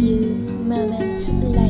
few moments later.